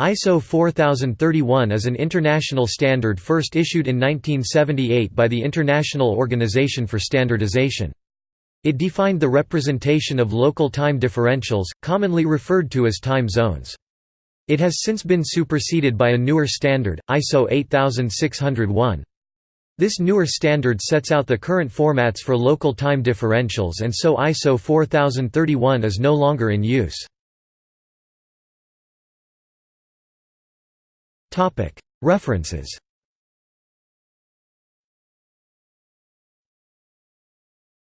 ISO 4031 is an international standard first issued in 1978 by the International Organization for Standardization. It defined the representation of local time differentials, commonly referred to as time zones. It has since been superseded by a newer standard, ISO 8601. This newer standard sets out the current formats for local time differentials and so ISO 4031 is no longer in use. References